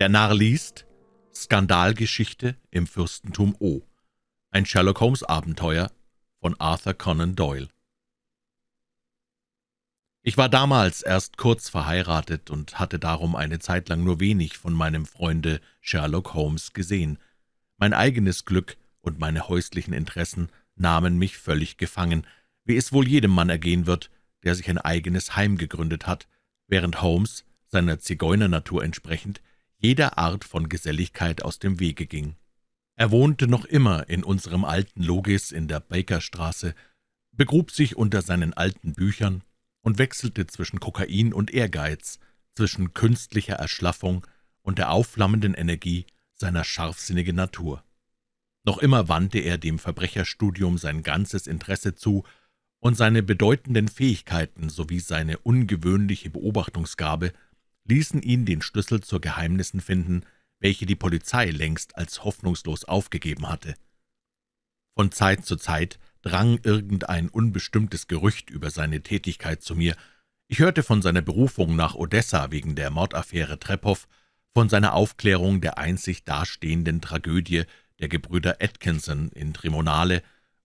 Der Narr liest Skandalgeschichte im Fürstentum O. Ein Sherlock-Holmes-Abenteuer von Arthur Conan Doyle. Ich war damals erst kurz verheiratet und hatte darum eine Zeit lang nur wenig von meinem Freunde Sherlock Holmes gesehen. Mein eigenes Glück und meine häuslichen Interessen nahmen mich völlig gefangen, wie es wohl jedem Mann ergehen wird, der sich ein eigenes Heim gegründet hat, während Holmes, seiner Zigeunernatur entsprechend, jeder Art von Geselligkeit aus dem Wege ging. Er wohnte noch immer in unserem alten Logis in der Bakerstraße, begrub sich unter seinen alten Büchern und wechselte zwischen Kokain und Ehrgeiz, zwischen künstlicher Erschlaffung und der aufflammenden Energie seiner scharfsinnigen Natur. Noch immer wandte er dem Verbrecherstudium sein ganzes Interesse zu, und seine bedeutenden Fähigkeiten sowie seine ungewöhnliche Beobachtungsgabe ließen ihn den Schlüssel zur Geheimnissen finden, welche die Polizei längst als hoffnungslos aufgegeben hatte. Von Zeit zu Zeit drang irgendein unbestimmtes Gerücht über seine Tätigkeit zu mir. Ich hörte von seiner Berufung nach Odessa wegen der Mordaffäre Trepow, von seiner Aufklärung der einzig dastehenden Tragödie der Gebrüder Atkinson in Trimonale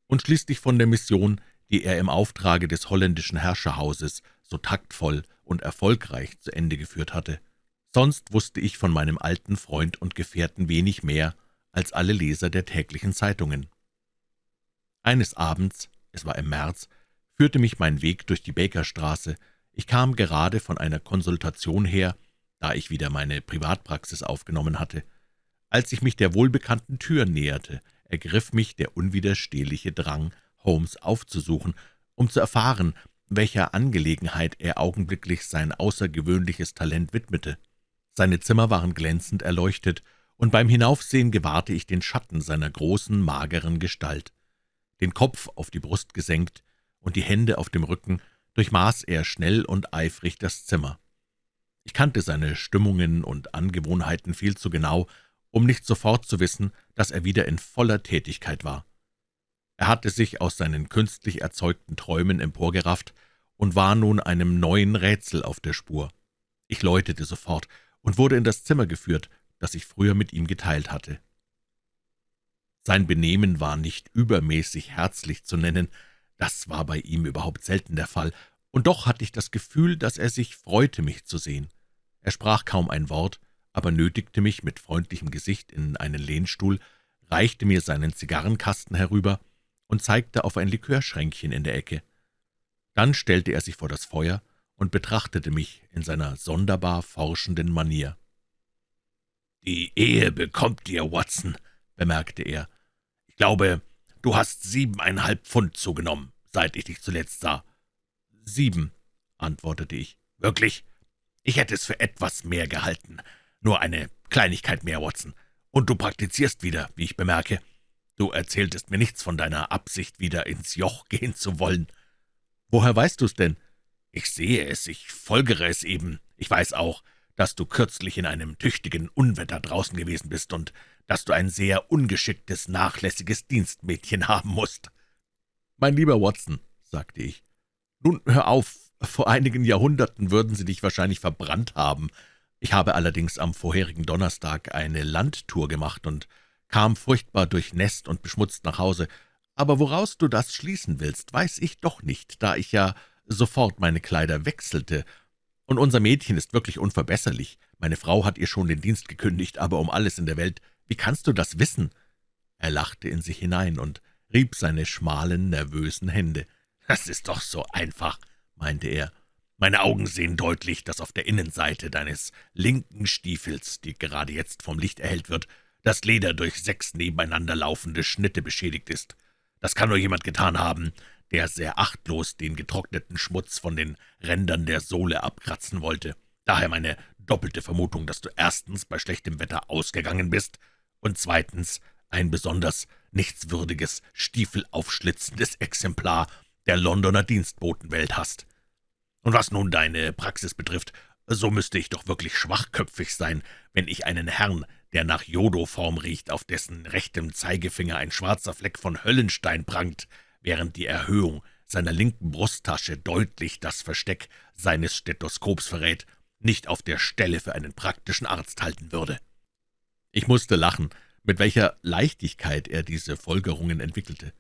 und schließlich von der Mission, die er im Auftrage des holländischen Herrscherhauses so taktvoll und erfolgreich zu Ende geführt hatte. Sonst wusste ich von meinem alten Freund und Gefährten wenig mehr als alle Leser der täglichen Zeitungen. Eines Abends, es war im März, führte mich mein Weg durch die Bakerstraße. Ich kam gerade von einer Konsultation her, da ich wieder meine Privatpraxis aufgenommen hatte. Als ich mich der wohlbekannten Tür näherte, ergriff mich der unwiderstehliche Drang, Holmes aufzusuchen, um zu erfahren, welcher Angelegenheit er augenblicklich sein außergewöhnliches Talent widmete. Seine Zimmer waren glänzend erleuchtet, und beim Hinaufsehen gewahrte ich den Schatten seiner großen, mageren Gestalt. Den Kopf auf die Brust gesenkt und die Hände auf dem Rücken durchmaß er schnell und eifrig das Zimmer. Ich kannte seine Stimmungen und Angewohnheiten viel zu genau, um nicht sofort zu wissen, dass er wieder in voller Tätigkeit war. Er hatte sich aus seinen künstlich erzeugten Träumen emporgerafft und war nun einem neuen Rätsel auf der Spur. Ich läutete sofort und wurde in das Zimmer geführt, das ich früher mit ihm geteilt hatte. Sein Benehmen war nicht übermäßig herzlich zu nennen, das war bei ihm überhaupt selten der Fall, und doch hatte ich das Gefühl, dass er sich freute, mich zu sehen. Er sprach kaum ein Wort, aber nötigte mich mit freundlichem Gesicht in einen Lehnstuhl, reichte mir seinen Zigarrenkasten herüber und zeigte auf ein Likörschränkchen in der Ecke. Dann stellte er sich vor das Feuer und betrachtete mich in seiner sonderbar forschenden Manier. »Die Ehe bekommt dir, Watson«, bemerkte er. »Ich glaube, du hast siebeneinhalb Pfund zugenommen, seit ich dich zuletzt sah.« »Sieben«, antwortete ich. »Wirklich? Ich hätte es für etwas mehr gehalten. Nur eine Kleinigkeit mehr, Watson. Und du praktizierst wieder, wie ich bemerke. Du erzähltest mir nichts von deiner Absicht, wieder ins Joch gehen zu wollen. Woher weißt du's denn? Ich sehe es, ich folgere es eben. Ich weiß auch, dass du kürzlich in einem tüchtigen Unwetter draußen gewesen bist und dass du ein sehr ungeschicktes, nachlässiges Dienstmädchen haben musst. Mein lieber Watson, sagte ich, nun hör auf, vor einigen Jahrhunderten würden sie dich wahrscheinlich verbrannt haben. Ich habe allerdings am vorherigen Donnerstag eine Landtour gemacht und kam furchtbar durchnässt und beschmutzt nach Hause. Aber woraus du das schließen willst, weiß ich doch nicht, da ich ja sofort meine Kleider wechselte. Und unser Mädchen ist wirklich unverbesserlich. Meine Frau hat ihr schon den Dienst gekündigt, aber um alles in der Welt, wie kannst du das wissen?« Er lachte in sich hinein und rieb seine schmalen, nervösen Hände. »Das ist doch so einfach«, meinte er. »Meine Augen sehen deutlich, dass auf der Innenseite deines linken Stiefels, die gerade jetzt vom Licht erhellt wird, das Leder durch sechs nebeneinander laufende Schnitte beschädigt ist. Das kann nur jemand getan haben, der sehr achtlos den getrockneten Schmutz von den Rändern der Sohle abkratzen wollte. Daher meine doppelte Vermutung, dass du erstens bei schlechtem Wetter ausgegangen bist und zweitens ein besonders nichtswürdiges, stiefelaufschlitzendes Exemplar der Londoner Dienstbotenwelt hast. Und was nun deine Praxis betrifft, so müsste ich doch wirklich schwachköpfig sein, wenn ich einen Herrn, der nach Jodoform riecht, auf dessen rechtem Zeigefinger ein schwarzer Fleck von Höllenstein prangt, während die Erhöhung seiner linken Brusttasche deutlich das Versteck seines Stethoskops verrät, nicht auf der Stelle für einen praktischen Arzt halten würde. Ich musste lachen, mit welcher Leichtigkeit er diese Folgerungen entwickelte.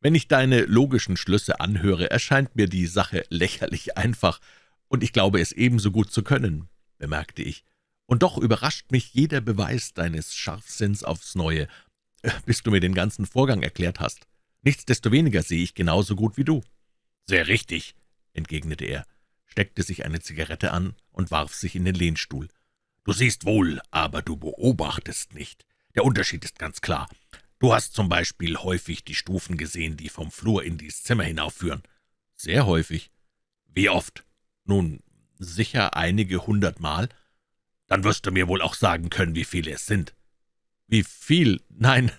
Wenn ich deine logischen Schlüsse anhöre, erscheint mir die Sache lächerlich einfach, und ich glaube es ebenso gut zu können, bemerkte ich. Und doch überrascht mich jeder Beweis deines Scharfsinns aufs Neue, bis du mir den ganzen Vorgang erklärt hast. Nichtsdestoweniger sehe ich genauso gut wie du. Sehr richtig, entgegnete er, steckte sich eine Zigarette an und warf sich in den Lehnstuhl. Du siehst wohl, aber du beobachtest nicht. Der Unterschied ist ganz klar. Du hast zum Beispiel häufig die Stufen gesehen, die vom Flur in dies Zimmer hinaufführen. Sehr häufig. Wie oft? Nun, sicher einige hundert Mal. Dann wirst du mir wohl auch sagen können, wie viele es sind. Wie viel? Nein,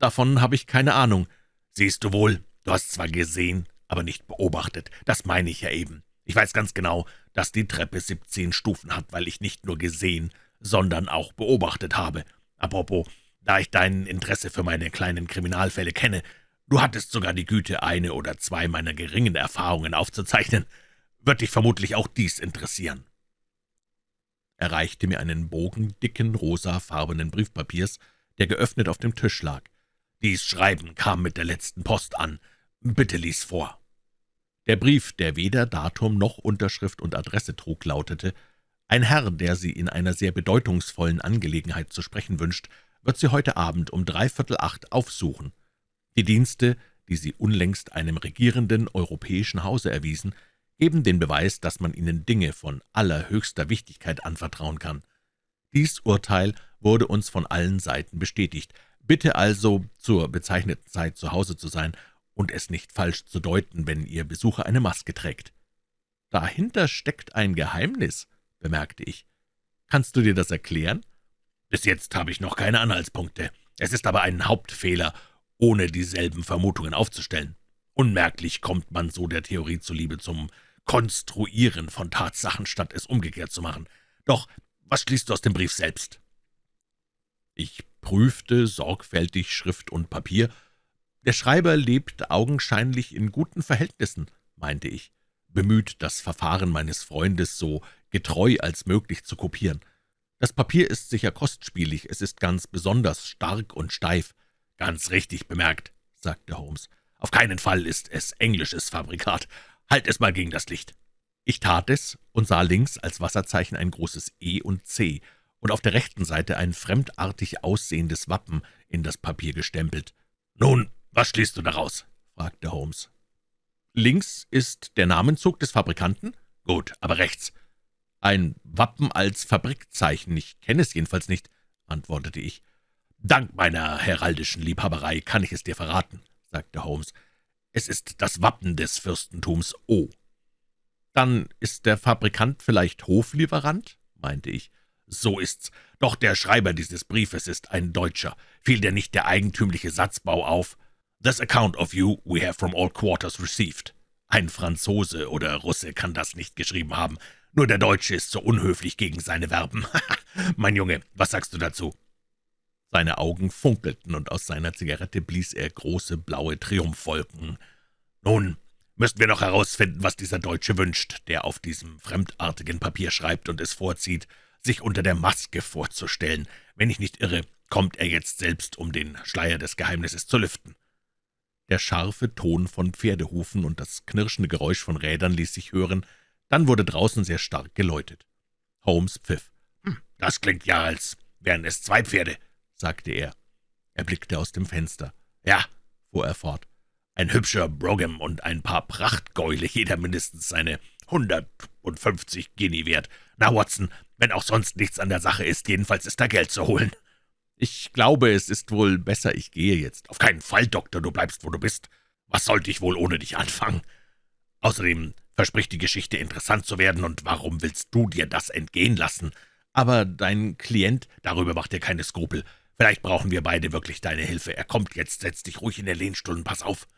davon habe ich keine Ahnung. Siehst du wohl, du hast zwar gesehen, aber nicht beobachtet. Das meine ich ja eben. Ich weiß ganz genau, dass die Treppe siebzehn Stufen hat, weil ich nicht nur gesehen, sondern auch beobachtet habe. Apropos, da ich dein Interesse für meine kleinen Kriminalfälle kenne, du hattest sogar die Güte, eine oder zwei meiner geringen Erfahrungen aufzuzeichnen, wird dich vermutlich auch dies interessieren. Er reichte mir einen Bogen dicken, rosafarbenen Briefpapiers, der geöffnet auf dem Tisch lag. Dies Schreiben kam mit der letzten Post an. Bitte lies vor. Der Brief, der weder Datum noch Unterschrift und Adresse trug, lautete »Ein Herr, der Sie in einer sehr bedeutungsvollen Angelegenheit zu sprechen wünscht, wird Sie heute Abend um dreiviertel acht aufsuchen. Die Dienste, die Sie unlängst einem regierenden europäischen Hause erwiesen, geben den Beweis, dass man Ihnen Dinge von allerhöchster Wichtigkeit anvertrauen kann. Dies Urteil wurde uns von allen Seiten bestätigt. Bitte also, zur bezeichneten Zeit zu Hause zu sein und es nicht falsch zu deuten, wenn Ihr Besucher eine Maske trägt. Dahinter steckt ein Geheimnis, bemerkte ich. Kannst du dir das erklären? Bis jetzt habe ich noch keine Anhaltspunkte. Es ist aber ein Hauptfehler, ohne dieselben Vermutungen aufzustellen. Unmerklich kommt man so der Theorie zuliebe zum Konstruieren von Tatsachen, statt es umgekehrt zu machen. Doch was schließt du aus dem Brief selbst?« Ich prüfte sorgfältig Schrift und Papier. »Der Schreiber lebt augenscheinlich in guten Verhältnissen«, meinte ich, bemüht, das Verfahren meines Freundes so getreu als möglich zu kopieren. Das Papier ist sicher kostspielig, es ist ganz besonders stark und steif. »Ganz richtig bemerkt«, sagte Holmes. »Auf keinen Fall ist es englisches Fabrikat. Halt es mal gegen das Licht.« Ich tat es und sah links als Wasserzeichen ein großes E und C und auf der rechten Seite ein fremdartig aussehendes Wappen in das Papier gestempelt. »Nun, was schließt du daraus?« fragte Holmes. »Links ist der Namenzug des Fabrikanten?« »Gut, aber rechts?« »Ein Wappen als Fabrikzeichen, ich kenne es jedenfalls nicht«, antwortete ich. »Dank meiner heraldischen Liebhaberei kann ich es dir verraten«, sagte Holmes. »Es ist das Wappen des Fürstentums O.« »Dann ist der Fabrikant vielleicht Hoflieferant?« meinte ich. »So ist's. Doch der Schreiber dieses Briefes ist ein Deutscher. Fiel dir nicht der eigentümliche Satzbau auf? »This account of you we have from all quarters received.« Ein Franzose oder Russe kann das nicht geschrieben haben. Nur der Deutsche ist so unhöflich gegen seine Verben. mein Junge, was sagst du dazu?« Seine Augen funkelten, und aus seiner Zigarette blies er große blaue Triumphwolken. »Nun müssen wir noch herausfinden, was dieser Deutsche wünscht, der auf diesem fremdartigen Papier schreibt und es vorzieht, sich unter der Maske vorzustellen. Wenn ich nicht irre, kommt er jetzt selbst, um den Schleier des Geheimnisses zu lüften.« Der scharfe Ton von Pferdehufen und das knirschende Geräusch von Rädern ließ sich hören, dann wurde draußen sehr stark geläutet. Holmes pfiff. Hm, »Das klingt ja, als wären es zwei Pferde«, sagte er. Er blickte aus dem Fenster. »Ja«, fuhr er fort, »ein hübscher Brougham und ein paar Prachtgäule, jeder mindestens seine hundertundfünfzig Guinea wert. Na, Watson, wenn auch sonst nichts an der Sache ist, jedenfalls ist da Geld zu holen.« »Ich glaube, es ist wohl besser, ich gehe jetzt.« »Auf keinen Fall, Doktor, du bleibst, wo du bist. Was sollte ich wohl ohne dich anfangen? Außerdem verspricht die Geschichte interessant zu werden, und warum willst du dir das entgehen lassen? Aber dein Klient, darüber macht dir keine Skrupel. Vielleicht brauchen wir beide wirklich deine Hilfe. Er kommt jetzt, setz dich ruhig in den Lehnstuhl und pass auf.«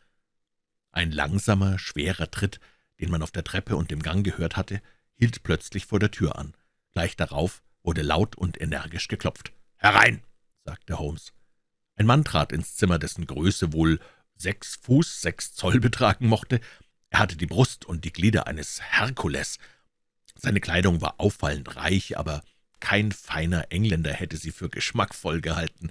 Ein langsamer, schwerer Tritt, den man auf der Treppe und im Gang gehört hatte, hielt plötzlich vor der Tür an. Gleich darauf wurde laut und energisch geklopft. »Herein«, sagte Holmes. Ein Mann trat ins Zimmer, dessen Größe wohl sechs Fuß, sechs Zoll betragen mochte, er hatte die Brust und die Glieder eines Herkules. Seine Kleidung war auffallend reich, aber kein feiner Engländer hätte sie für geschmackvoll gehalten.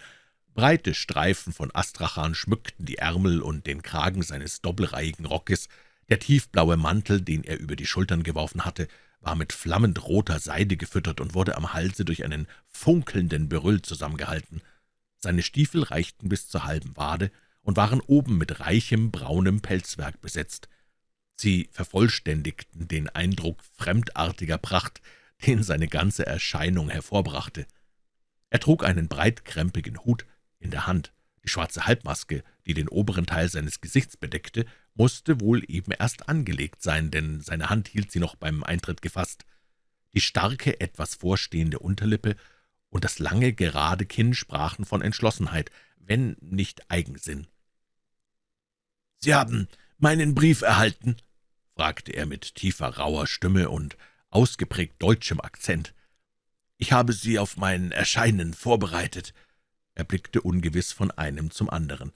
Breite Streifen von Astrachan schmückten die Ärmel und den Kragen seines doppelreihigen Rockes, der tiefblaue Mantel, den er über die Schultern geworfen hatte, war mit flammend roter Seide gefüttert und wurde am Halse durch einen funkelnden Berüll zusammengehalten. Seine Stiefel reichten bis zur halben Wade und waren oben mit reichem, braunem Pelzwerk besetzt. Sie vervollständigten den Eindruck fremdartiger Pracht, den seine ganze Erscheinung hervorbrachte. Er trug einen breitkrempigen Hut in der Hand. Die schwarze Halbmaske, die den oberen Teil seines Gesichts bedeckte, musste wohl eben erst angelegt sein, denn seine Hand hielt sie noch beim Eintritt gefasst. Die starke, etwas vorstehende Unterlippe und das lange, gerade Kinn sprachen von Entschlossenheit, wenn nicht Eigensinn. »Sie haben meinen Brief erhalten?« fragte er mit tiefer, rauer Stimme und ausgeprägt deutschem Akzent. »Ich habe Sie auf mein Erscheinen vorbereitet.« Er blickte ungewiss von einem zum anderen.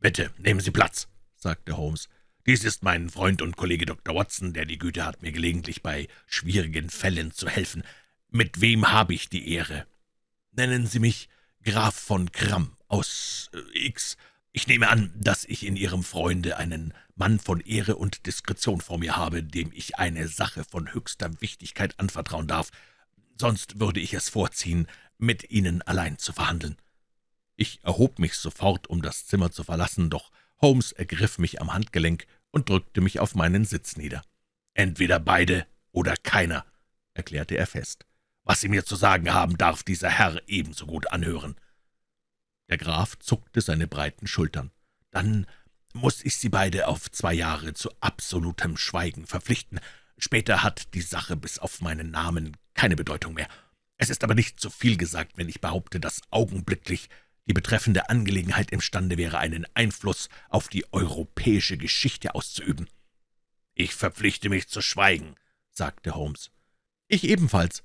»Bitte, nehmen Sie Platz«, sagte Holmes. »Dies ist mein Freund und Kollege Dr. Watson, der die Güte hat, mir gelegentlich bei schwierigen Fällen zu helfen. Mit wem habe ich die Ehre?« »Nennen Sie mich Graf von Kramm aus äh, X. Ich nehme an, dass ich in Ihrem Freunde einen Mann von Ehre und Diskretion vor mir habe, dem ich eine Sache von höchster Wichtigkeit anvertrauen darf. Sonst würde ich es vorziehen, mit Ihnen allein zu verhandeln.« Ich erhob mich sofort, um das Zimmer zu verlassen, doch Holmes ergriff mich am Handgelenk und drückte mich auf meinen Sitz nieder. »Entweder beide oder keiner«, erklärte er fest. »Was Sie mir zu sagen haben, darf dieser Herr ebenso gut anhören.« Der Graf zuckte seine breiten Schultern. »Dann muss ich Sie beide auf zwei Jahre zu absolutem Schweigen verpflichten. Später hat die Sache bis auf meinen Namen keine Bedeutung mehr. Es ist aber nicht zu viel gesagt, wenn ich behaupte, dass augenblicklich die betreffende Angelegenheit imstande wäre, einen Einfluss auf die europäische Geschichte auszuüben.« »Ich verpflichte mich zu schweigen«, sagte Holmes. »Ich ebenfalls.«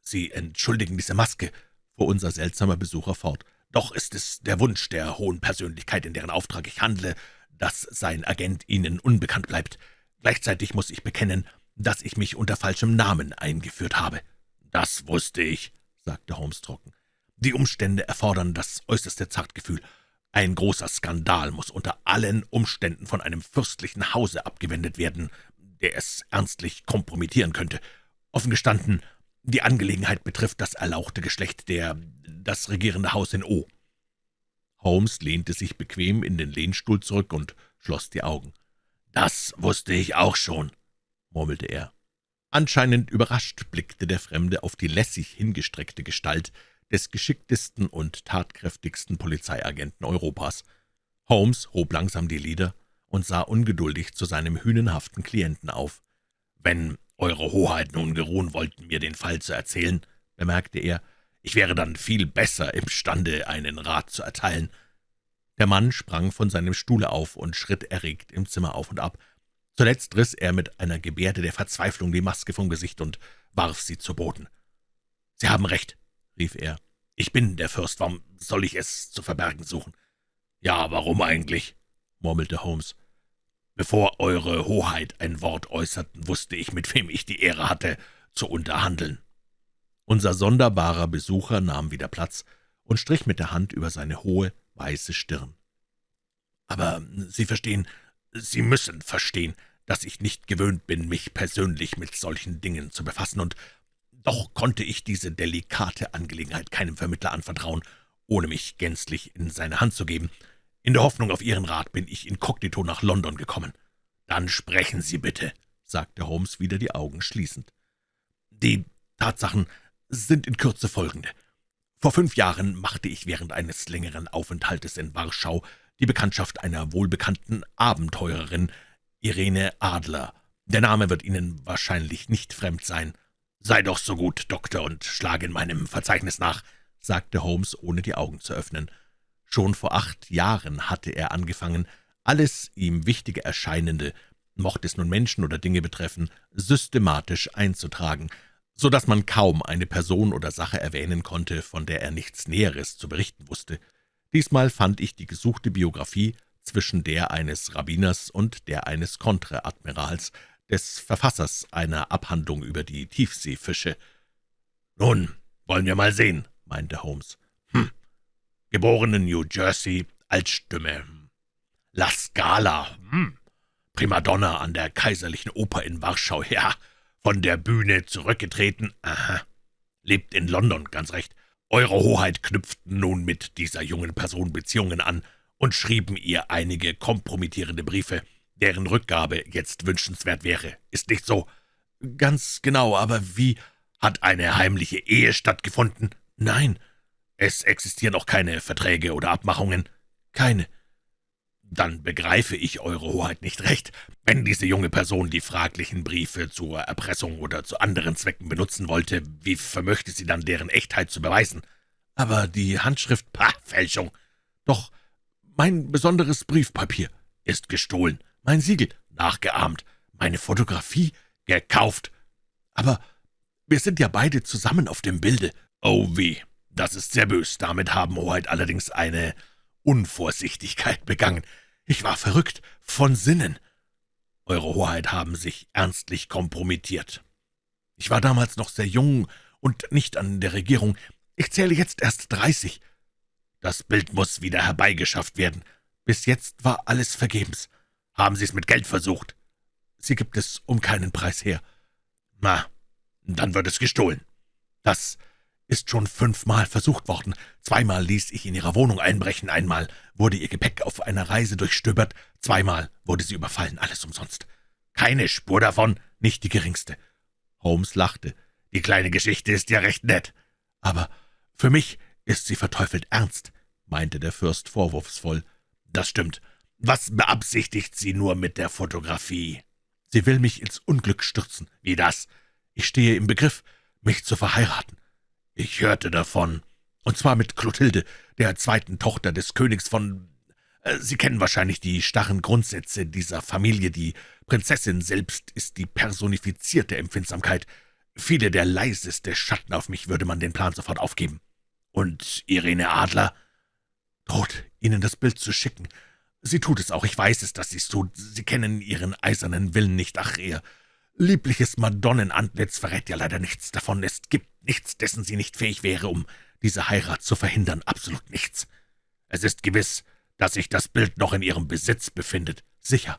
»Sie entschuldigen diese Maske«, fuhr unser seltsamer Besucher fort. Doch ist es der Wunsch der hohen Persönlichkeit, in deren Auftrag ich handle, dass sein Agent Ihnen unbekannt bleibt. Gleichzeitig muss ich bekennen, dass ich mich unter falschem Namen eingeführt habe.« »Das wusste ich«, sagte Holmes trocken. »Die Umstände erfordern das äußerste Zartgefühl. Ein großer Skandal muss unter allen Umständen von einem fürstlichen Hause abgewendet werden, der es ernstlich kompromittieren könnte. Offen gestanden, die Angelegenheit betrifft das erlauchte Geschlecht der das regierende Haus in O.« Holmes lehnte sich bequem in den Lehnstuhl zurück und schloss die Augen. »Das wusste ich auch schon«, murmelte er. Anscheinend überrascht blickte der Fremde auf die lässig hingestreckte Gestalt des geschicktesten und tatkräftigsten Polizeiagenten Europas. Holmes hob langsam die Lider und sah ungeduldig zu seinem hünenhaften Klienten auf. »Wenn »Eure Hoheit nun geruhen wollten, mir den Fall zu erzählen«, bemerkte er, »ich wäre dann viel besser imstande, einen Rat zu erteilen.« Der Mann sprang von seinem Stuhle auf und schritt erregt im Zimmer auf und ab. Zuletzt riss er mit einer Gebärde der Verzweiflung die Maske vom Gesicht und warf sie zu Boden. »Sie haben recht«, rief er. »Ich bin der Fürst, warum soll ich es zu verbergen suchen?« »Ja, warum eigentlich?« murmelte Holmes. Bevor Eure Hoheit ein Wort äußerten, wusste ich, mit wem ich die Ehre hatte, zu unterhandeln.« Unser sonderbarer Besucher nahm wieder Platz und strich mit der Hand über seine hohe, weiße Stirn. »Aber Sie verstehen, Sie müssen verstehen, dass ich nicht gewöhnt bin, mich persönlich mit solchen Dingen zu befassen, und doch konnte ich diese delikate Angelegenheit keinem Vermittler anvertrauen, ohne mich gänzlich in seine Hand zu geben. In der Hoffnung auf Ihren Rat bin ich inkognito nach London gekommen.« »Dann sprechen Sie bitte«, sagte Holmes wieder die Augen schließend. »Die Tatsachen sind in Kürze folgende. Vor fünf Jahren machte ich während eines längeren Aufenthaltes in Warschau die Bekanntschaft einer wohlbekannten Abenteurerin, Irene Adler. Der Name wird Ihnen wahrscheinlich nicht fremd sein. »Sei doch so gut, Doktor, und schlage in meinem Verzeichnis nach«, sagte Holmes, ohne die Augen zu öffnen. Schon vor acht Jahren hatte er angefangen, alles ihm Wichtige Erscheinende, mochte es nun Menschen oder Dinge betreffen, systematisch einzutragen, so dass man kaum eine Person oder Sache erwähnen konnte, von der er nichts Näheres zu berichten wusste. Diesmal fand ich die gesuchte Biografie zwischen der eines Rabbiners und der eines Kontreadmirals, des Verfassers einer Abhandlung über die Tiefseefische. »Nun, wollen wir mal sehen«, meinte Holmes. »Hm, geboren in New Jersey, Altstimme. La Scala, hm, Primadonna an der Kaiserlichen Oper in Warschau, ja, von der Bühne zurückgetreten, aha, lebt in London, ganz recht. Eure Hoheit knüpften nun mit dieser jungen Person Beziehungen an und schrieben ihr einige kompromittierende Briefe, deren Rückgabe jetzt wünschenswert wäre. Ist nicht so? Ganz genau, aber wie? Hat eine heimliche Ehe stattgefunden? Nein. Es existieren auch keine Verträge oder Abmachungen? Keine. Dann begreife ich Eure Hoheit nicht recht. Wenn diese junge Person die fraglichen Briefe zur Erpressung oder zu anderen Zwecken benutzen wollte, wie vermöchte sie dann deren Echtheit zu beweisen? Aber die Handschrift, pah, Fälschung. Doch mein besonderes Briefpapier ist gestohlen, mein Siegel nachgeahmt, meine Fotografie gekauft. Aber wir sind ja beide zusammen auf dem Bilde. Oh weh, das ist sehr bös. Damit haben Hoheit allerdings eine Unvorsichtigkeit begangen. Ich war verrückt, von Sinnen. Eure Hoheit haben sich ernstlich kompromittiert. Ich war damals noch sehr jung und nicht an der Regierung. Ich zähle jetzt erst dreißig. Das Bild muss wieder herbeigeschafft werden. Bis jetzt war alles vergebens. Haben Sie es mit Geld versucht? Sie gibt es um keinen Preis her. Na, dann wird es gestohlen. Das ist schon fünfmal versucht worden. Zweimal ließ ich in ihrer Wohnung einbrechen, einmal wurde ihr Gepäck auf einer Reise durchstöbert, zweimal wurde sie überfallen, alles umsonst. Keine Spur davon, nicht die geringste. Holmes lachte. Die kleine Geschichte ist ja recht nett. Aber für mich ist sie verteufelt ernst, meinte der Fürst vorwurfsvoll. Das stimmt. Was beabsichtigt sie nur mit der Fotografie? Sie will mich ins Unglück stürzen. Wie das? Ich stehe im Begriff, mich zu verheiraten. Ich hörte davon. Und zwar mit Clotilde, der zweiten Tochter des Königs von... Äh, Sie kennen wahrscheinlich die starren Grundsätze dieser Familie. Die Prinzessin selbst ist die personifizierte Empfindsamkeit. Viele der leiseste Schatten auf mich würde man den Plan sofort aufgeben. Und Irene Adler droht, Ihnen das Bild zu schicken. Sie tut es auch, ich weiß es, dass sie es tut. Sie kennen Ihren eisernen Willen nicht. Ach, Ihr liebliches Madonnenantlitz verrät ja leider nichts davon. Es gibt nichts, dessen sie nicht fähig wäre, um diese Heirat zu verhindern, absolut nichts. Es ist gewiss, dass sich das Bild noch in ihrem Besitz befindet. Sicher.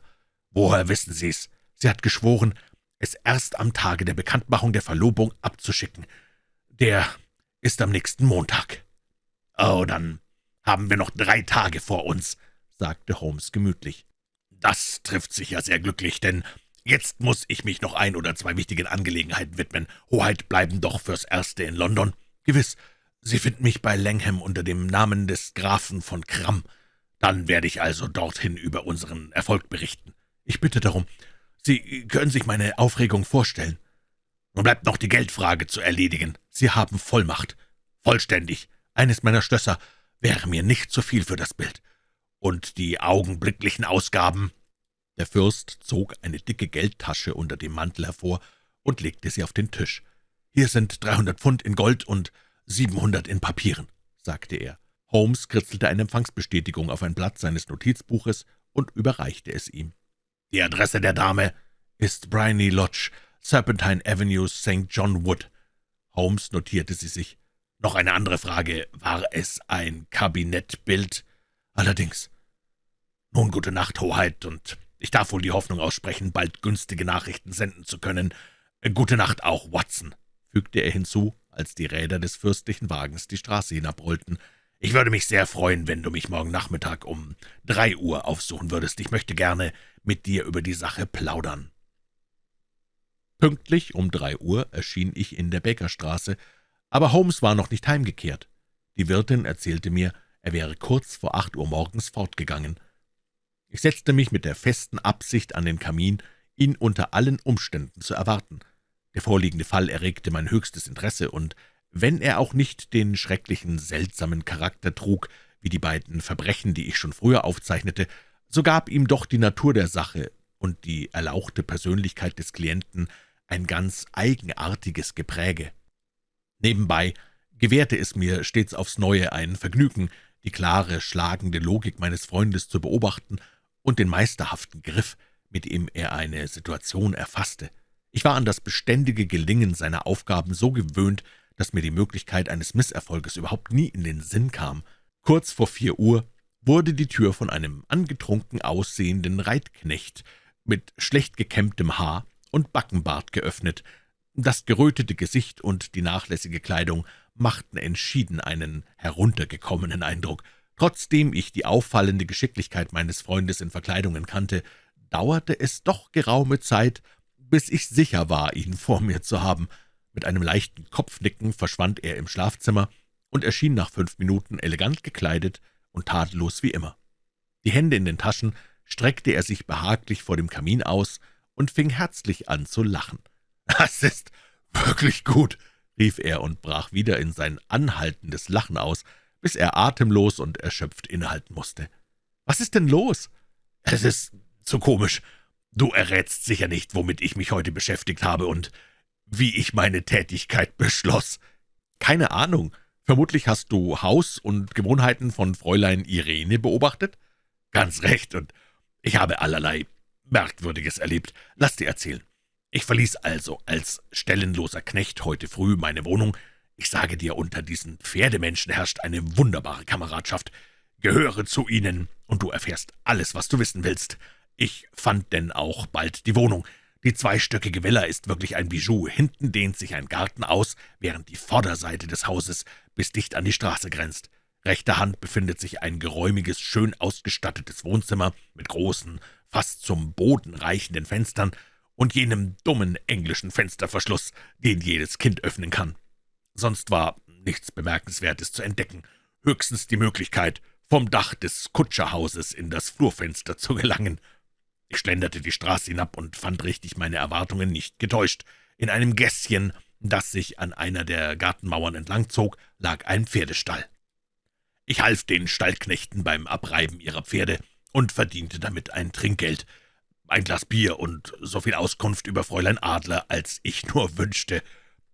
Woher wissen Sie es? Sie hat geschworen, es erst am Tage der Bekanntmachung der Verlobung abzuschicken. Der ist am nächsten Montag. Oh, dann haben wir noch drei Tage vor uns, sagte Holmes gemütlich. Das trifft sich ja sehr glücklich, denn Jetzt muss ich mich noch ein oder zwei wichtigen Angelegenheiten widmen. Hoheit bleiben doch fürs Erste in London. Gewiss, Sie finden mich bei Langham unter dem Namen des Grafen von Kramm. Dann werde ich also dorthin über unseren Erfolg berichten. Ich bitte darum. Sie können sich meine Aufregung vorstellen. Nun bleibt noch die Geldfrage zu erledigen. Sie haben Vollmacht. Vollständig. Eines meiner Schlösser wäre mir nicht zu viel für das Bild. Und die augenblicklichen Ausgaben der Fürst zog eine dicke Geldtasche unter dem Mantel hervor und legte sie auf den Tisch. »Hier sind dreihundert Pfund in Gold und siebenhundert in Papieren«, sagte er. Holmes kritzelte eine Empfangsbestätigung auf ein Blatt seines Notizbuches und überreichte es ihm. »Die Adresse der Dame ist Bryony Lodge, Serpentine Avenue, St. John Wood.« Holmes notierte sie sich. »Noch eine andere Frage. War es ein Kabinettbild?« »Allerdings.« »Nun, gute Nacht, Hoheit, und ich darf wohl die Hoffnung aussprechen, bald günstige Nachrichten senden zu können. Gute Nacht auch, Watson«, fügte er hinzu, als die Räder des fürstlichen Wagens die Straße hinabrollten. »Ich würde mich sehr freuen, wenn du mich morgen Nachmittag um drei Uhr aufsuchen würdest. Ich möchte gerne mit dir über die Sache plaudern.« Pünktlich um drei Uhr erschien ich in der Bäckerstraße, aber Holmes war noch nicht heimgekehrt. Die Wirtin erzählte mir, er wäre kurz vor acht Uhr morgens fortgegangen. Ich setzte mich mit der festen Absicht an den Kamin, ihn unter allen Umständen zu erwarten. Der vorliegende Fall erregte mein höchstes Interesse, und wenn er auch nicht den schrecklichen, seltsamen Charakter trug, wie die beiden Verbrechen, die ich schon früher aufzeichnete, so gab ihm doch die Natur der Sache und die erlauchte Persönlichkeit des Klienten ein ganz eigenartiges Gepräge. Nebenbei gewährte es mir stets aufs Neue ein Vergnügen, die klare, schlagende Logik meines Freundes zu beobachten und den meisterhaften Griff, mit dem er eine Situation erfasste. Ich war an das beständige Gelingen seiner Aufgaben so gewöhnt, dass mir die Möglichkeit eines Misserfolges überhaupt nie in den Sinn kam. Kurz vor vier Uhr wurde die Tür von einem angetrunken aussehenden Reitknecht mit schlecht gekämmtem Haar und Backenbart geöffnet. Das gerötete Gesicht und die nachlässige Kleidung machten entschieden einen heruntergekommenen Eindruck. Trotzdem ich die auffallende Geschicklichkeit meines Freundes in Verkleidungen kannte, dauerte es doch geraume Zeit, bis ich sicher war, ihn vor mir zu haben. Mit einem leichten Kopfnicken verschwand er im Schlafzimmer und erschien nach fünf Minuten elegant gekleidet und tadellos wie immer. Die Hände in den Taschen streckte er sich behaglich vor dem Kamin aus und fing herzlich an zu lachen. »Das ist wirklich gut«, rief er und brach wieder in sein anhaltendes Lachen aus, bis er atemlos und erschöpft innehalten musste. »Was ist denn los?« »Es ist zu komisch. Du errätst sicher nicht, womit ich mich heute beschäftigt habe und wie ich meine Tätigkeit beschloss.« »Keine Ahnung. Vermutlich hast du Haus und Gewohnheiten von Fräulein Irene beobachtet?« »Ganz recht, und ich habe allerlei Merkwürdiges erlebt. Lass dir erzählen. Ich verließ also als stellenloser Knecht heute früh meine Wohnung. Ich sage dir, unter diesen Pferdemenschen herrscht eine wunderbare Kameradschaft. Gehöre zu ihnen, und du erfährst alles, was du wissen willst. Ich fand denn auch bald die Wohnung. Die zweistöckige Villa ist wirklich ein Bijou. Hinten dehnt sich ein Garten aus, während die Vorderseite des Hauses bis dicht an die Straße grenzt. Rechter Hand befindet sich ein geräumiges, schön ausgestattetes Wohnzimmer mit großen, fast zum Boden reichenden Fenstern und jenem dummen englischen Fensterverschluss, den jedes Kind öffnen kann. Sonst war nichts Bemerkenswertes zu entdecken, höchstens die Möglichkeit, vom Dach des Kutscherhauses in das Flurfenster zu gelangen. Ich schlenderte die Straße hinab und fand richtig meine Erwartungen nicht getäuscht. In einem Gässchen, das sich an einer der Gartenmauern entlang zog, lag ein Pferdestall. Ich half den Stallknechten beim Abreiben ihrer Pferde und verdiente damit ein Trinkgeld, ein Glas Bier und so viel Auskunft über Fräulein Adler, als ich nur wünschte.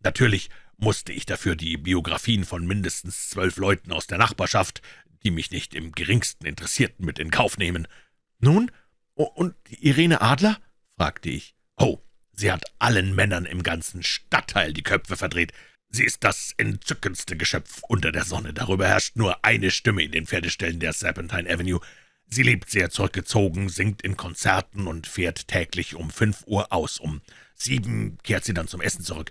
Natürlich musste ich dafür die Biografien von mindestens zwölf Leuten aus der Nachbarschaft, die mich nicht im geringsten interessierten, mit in Kauf nehmen. »Nun, und Irene Adler?« fragte ich. »Oh, sie hat allen Männern im ganzen Stadtteil die Köpfe verdreht. Sie ist das entzückendste Geschöpf unter der Sonne. Darüber herrscht nur eine Stimme in den Pferdeställen der Serpentine Avenue. Sie lebt sehr zurückgezogen, singt in Konzerten und fährt täglich um fünf Uhr aus. Um sieben kehrt sie dann zum Essen zurück.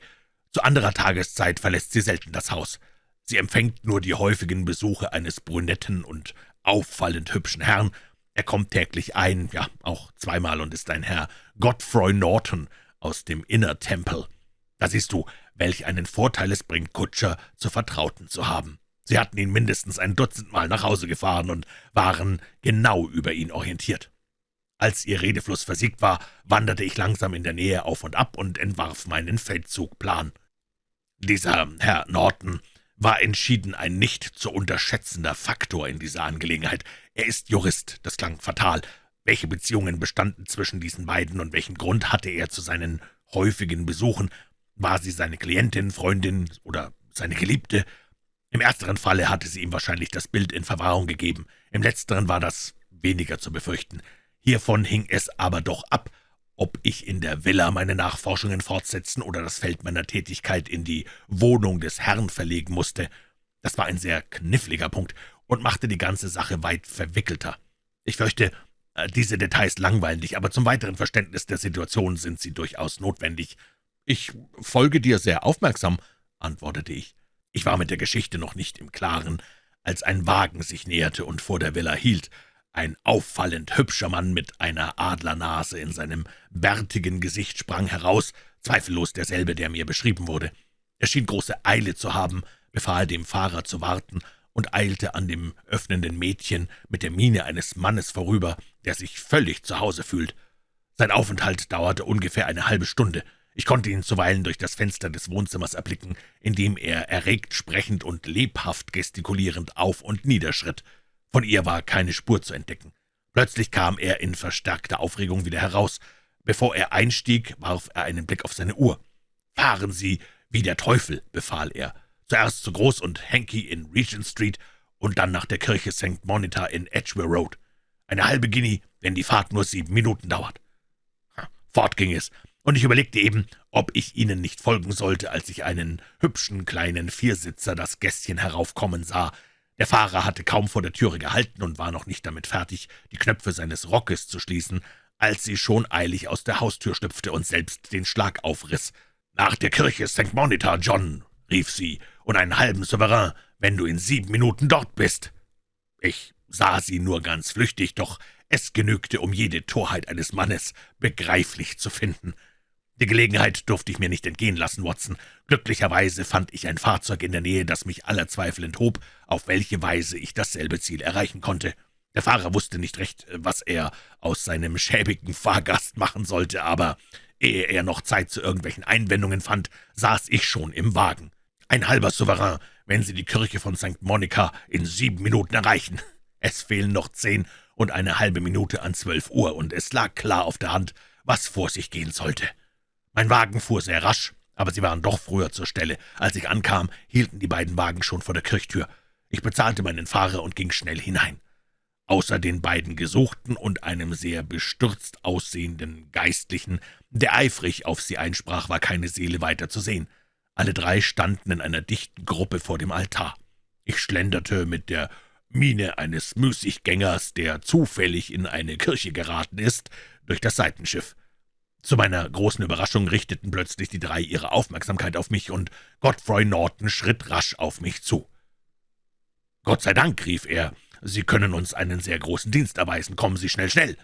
Zu anderer Tageszeit verlässt sie selten das Haus. Sie empfängt nur die häufigen Besuche eines brünetten und auffallend hübschen Herrn. Er kommt täglich ein, ja, auch zweimal, und ist ein Herr Godfrey Norton aus dem Inner Temple. Da siehst du, welch einen Vorteil es bringt, Kutscher zu Vertrauten zu haben. Sie hatten ihn mindestens ein Dutzendmal nach Hause gefahren und waren genau über ihn orientiert. Als ihr Redefluss versiegt war, wanderte ich langsam in der Nähe auf und ab und entwarf meinen Feldzugplan. Dieser Herr Norton war entschieden ein nicht zu unterschätzender Faktor in dieser Angelegenheit. Er ist Jurist, das klang fatal. Welche Beziehungen bestanden zwischen diesen beiden und welchen Grund hatte er zu seinen häufigen Besuchen? War sie seine Klientin, Freundin oder seine Geliebte? Im ersteren Falle hatte sie ihm wahrscheinlich das Bild in Verwahrung gegeben, im letzteren war das weniger zu befürchten. Hiervon hing es aber doch ab, ob ich in der Villa meine Nachforschungen fortsetzen oder das Feld meiner Tätigkeit in die Wohnung des Herrn verlegen musste. Das war ein sehr kniffliger Punkt und machte die ganze Sache weit verwickelter. Ich fürchte, äh, diese Details langweilen dich, aber zum weiteren Verständnis der Situation sind sie durchaus notwendig. »Ich folge dir sehr aufmerksam«, antwortete ich. Ich war mit der Geschichte noch nicht im Klaren, als ein Wagen sich näherte und vor der Villa hielt. Ein auffallend hübscher Mann mit einer Adlernase in seinem bärtigen Gesicht sprang heraus, zweifellos derselbe, der mir beschrieben wurde. Er schien große Eile zu haben, befahl dem Fahrer zu warten und eilte an dem öffnenden Mädchen mit der Miene eines Mannes vorüber, der sich völlig zu Hause fühlt. Sein Aufenthalt dauerte ungefähr eine halbe Stunde. Ich konnte ihn zuweilen durch das Fenster des Wohnzimmers erblicken, in dem er erregt sprechend und lebhaft gestikulierend auf und niederschritt. Von ihr war keine Spur zu entdecken. Plötzlich kam er in verstärkter Aufregung wieder heraus. Bevor er einstieg, warf er einen Blick auf seine Uhr. »Fahren Sie wie der Teufel«, befahl er. »Zuerst zu Groß und Henky in Regent Street und dann nach der Kirche St. Monitor in Edgware Road. Eine halbe Guinea, wenn die Fahrt nur sieben Minuten dauert.« Fort ging es, und ich überlegte eben, ob ich Ihnen nicht folgen sollte, als ich einen hübschen kleinen Viersitzer das Gässchen heraufkommen sah. Der Fahrer hatte kaum vor der Türe gehalten und war noch nicht damit fertig, die Knöpfe seines Rockes zu schließen, als sie schon eilig aus der Haustür schlüpfte und selbst den Schlag aufriss. »Nach der Kirche St. Monitor, John«, rief sie, »und einen halben Souverän, wenn du in sieben Minuten dort bist.« Ich sah sie nur ganz flüchtig, doch es genügte, um jede Torheit eines Mannes begreiflich zu finden. Die Gelegenheit durfte ich mir nicht entgehen lassen, Watson. Glücklicherweise fand ich ein Fahrzeug in der Nähe, das mich aller Zweifel enthob, auf welche Weise ich dasselbe Ziel erreichen konnte. Der Fahrer wusste nicht recht, was er aus seinem schäbigen Fahrgast machen sollte, aber ehe er noch Zeit zu irgendwelchen Einwendungen fand, saß ich schon im Wagen. Ein halber Souverän, wenn Sie die Kirche von St. Monica in sieben Minuten erreichen. Es fehlen noch zehn und eine halbe Minute an zwölf Uhr, und es lag klar auf der Hand, was vor sich gehen sollte. Mein Wagen fuhr sehr rasch, aber sie waren doch früher zur Stelle. Als ich ankam, hielten die beiden Wagen schon vor der Kirchtür. Ich bezahlte meinen Fahrer und ging schnell hinein. Außer den beiden Gesuchten und einem sehr bestürzt aussehenden Geistlichen, der eifrig auf sie einsprach, war keine Seele weiter zu sehen. Alle drei standen in einer dichten Gruppe vor dem Altar. Ich schlenderte mit der Miene eines Müßiggängers, der zufällig in eine Kirche geraten ist, durch das Seitenschiff. Zu meiner großen Überraschung richteten plötzlich die drei ihre Aufmerksamkeit auf mich, und Godfrey Norton schritt rasch auf mich zu. »Gott sei Dank«, rief er, »Sie können uns einen sehr großen Dienst erweisen. Kommen Sie schnell, schnell!«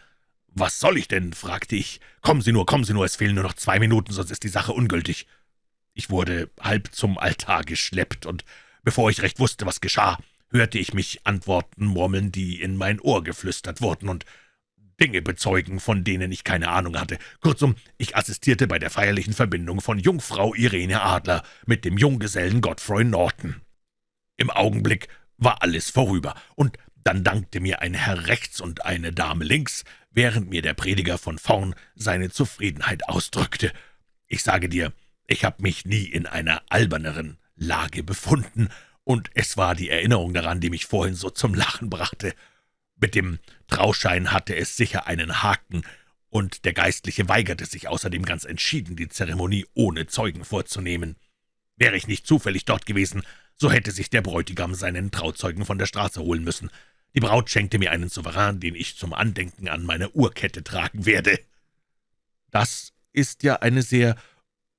»Was soll ich denn?« fragte ich. »Kommen Sie nur, kommen Sie nur, es fehlen nur noch zwei Minuten, sonst ist die Sache ungültig.« Ich wurde halb zum Altar geschleppt, und bevor ich recht wusste, was geschah, hörte ich mich Antworten murmeln, die in mein Ohr geflüstert wurden, und Dinge bezeugen, von denen ich keine Ahnung hatte. Kurzum, ich assistierte bei der feierlichen Verbindung von Jungfrau Irene Adler mit dem Junggesellen Godfrey Norton. Im Augenblick war alles vorüber, und dann dankte mir ein Herr rechts und eine Dame links, während mir der Prediger von vorn seine Zufriedenheit ausdrückte. Ich sage dir, ich habe mich nie in einer alberneren Lage befunden, und es war die Erinnerung daran, die mich vorhin so zum Lachen brachte. Mit dem Trauschein hatte es sicher einen Haken, und der Geistliche weigerte sich außerdem ganz entschieden, die Zeremonie ohne Zeugen vorzunehmen. Wäre ich nicht zufällig dort gewesen, so hätte sich der Bräutigam seinen Trauzeugen von der Straße holen müssen. Die Braut schenkte mir einen Souverän, den ich zum Andenken an meine Uhrkette tragen werde. »Das ist ja eine sehr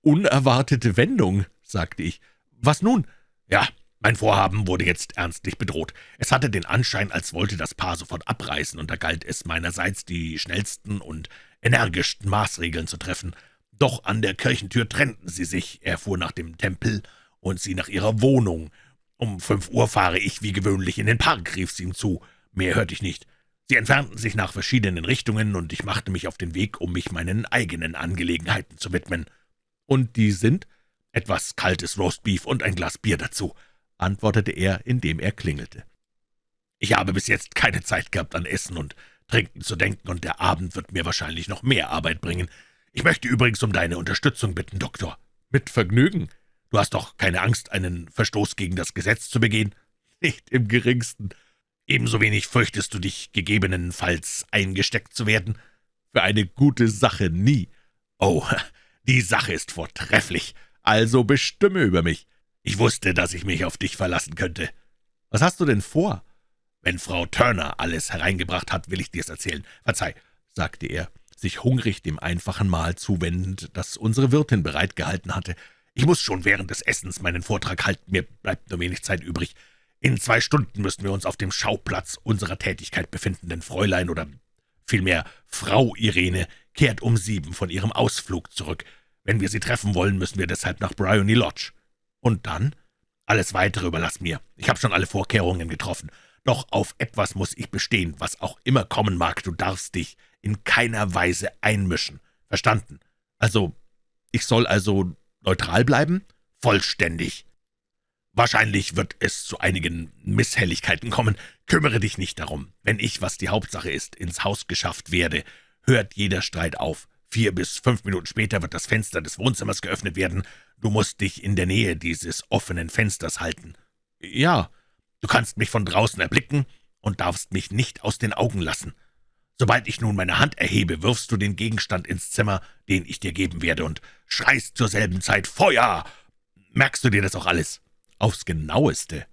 unerwartete Wendung«, sagte ich. »Was nun?« »Ja, mein Vorhaben wurde jetzt ernstlich bedroht. Es hatte den Anschein, als wollte das Paar sofort abreißen, und da galt es meinerseits, die schnellsten und energischsten Maßregeln zu treffen. Doch an der Kirchentür trennten sie sich, er fuhr nach dem Tempel und sie nach ihrer Wohnung. Um fünf Uhr fahre ich wie gewöhnlich in den Park, rief sie ihm zu. Mehr hörte ich nicht. Sie entfernten sich nach verschiedenen Richtungen, und ich machte mich auf den Weg, um mich meinen eigenen Angelegenheiten zu widmen. »Und die sind?« »Etwas kaltes Roastbeef und ein Glas Bier dazu.« Antwortete er, indem er klingelte. »Ich habe bis jetzt keine Zeit gehabt, an Essen und Trinken zu denken, und der Abend wird mir wahrscheinlich noch mehr Arbeit bringen. Ich möchte übrigens um deine Unterstützung bitten, Doktor.« »Mit Vergnügen. Du hast doch keine Angst, einen Verstoß gegen das Gesetz zu begehen?« »Nicht im geringsten. Ebenso wenig fürchtest du dich, gegebenenfalls eingesteckt zu werden?« »Für eine gute Sache nie.« »Oh, die Sache ist vortrefflich. Also bestimme über mich.« Ich wusste, dass ich mich auf dich verlassen könnte. Was hast du denn vor? Wenn Frau Turner alles hereingebracht hat, will ich dir's erzählen. Verzeih, sagte er, sich hungrig dem einfachen Mahl zuwendend, das unsere Wirtin bereitgehalten hatte. Ich muss schon während des Essens meinen Vortrag halten, mir bleibt nur wenig Zeit übrig. In zwei Stunden müssen wir uns auf dem Schauplatz unserer Tätigkeit befinden, denn Fräulein oder vielmehr Frau Irene kehrt um sieben von ihrem Ausflug zurück. Wenn wir sie treffen wollen, müssen wir deshalb nach Bryony Lodge. Und dann? Alles Weitere überlass mir. Ich habe schon alle Vorkehrungen getroffen. Doch auf etwas muss ich bestehen, was auch immer kommen mag. Du darfst dich in keiner Weise einmischen. Verstanden? Also, ich soll also neutral bleiben? Vollständig. Wahrscheinlich wird es zu einigen Misshelligkeiten kommen. Kümmere dich nicht darum. Wenn ich, was die Hauptsache ist, ins Haus geschafft werde, hört jeder Streit auf. Vier bis fünf Minuten später wird das Fenster des Wohnzimmers geöffnet werden. Du musst dich in der Nähe dieses offenen Fensters halten. Ja, du kannst mich von draußen erblicken und darfst mich nicht aus den Augen lassen. Sobald ich nun meine Hand erhebe, wirfst du den Gegenstand ins Zimmer, den ich dir geben werde, und schreist zur selben Zeit »Feuer!« Merkst du dir das auch alles?« »Aufs genaueste.«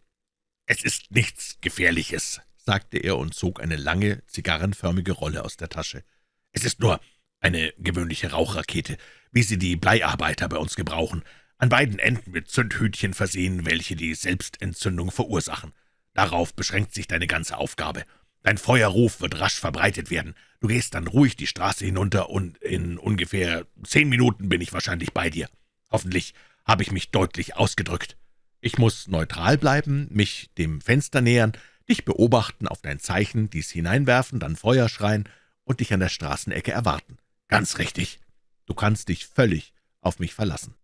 »Es ist nichts Gefährliches«, sagte er und zog eine lange, zigarrenförmige Rolle aus der Tasche. »Es ist nur eine gewöhnliche Rauchrakete, wie sie die Bleiarbeiter bei uns gebrauchen, an beiden Enden mit Zündhütchen versehen, welche die Selbstentzündung verursachen. Darauf beschränkt sich deine ganze Aufgabe. Dein Feuerruf wird rasch verbreitet werden. Du gehst dann ruhig die Straße hinunter, und in ungefähr zehn Minuten bin ich wahrscheinlich bei dir. Hoffentlich habe ich mich deutlich ausgedrückt. Ich muss neutral bleiben, mich dem Fenster nähern, dich beobachten, auf dein Zeichen, dies hineinwerfen, dann Feuer schreien und dich an der Straßenecke erwarten. Ganz richtig. Du kannst dich völlig auf mich verlassen.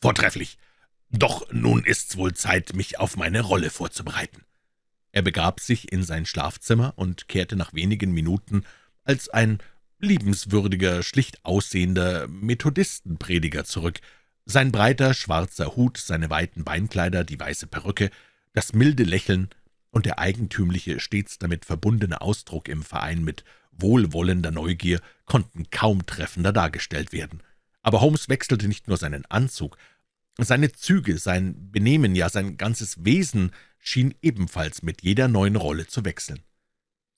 Vortrefflich. Doch nun ist's wohl Zeit, mich auf meine Rolle vorzubereiten. Er begab sich in sein Schlafzimmer und kehrte nach wenigen Minuten als ein liebenswürdiger, schlicht aussehender Methodistenprediger zurück. Sein breiter, schwarzer Hut, seine weiten Beinkleider, die weiße Perücke, das milde Lächeln und der eigentümliche, stets damit verbundene Ausdruck im Verein mit wohlwollender Neugier konnten kaum treffender dargestellt werden. Aber Holmes wechselte nicht nur seinen Anzug, seine Züge, sein Benehmen, ja sein ganzes Wesen schien ebenfalls mit jeder neuen Rolle zu wechseln.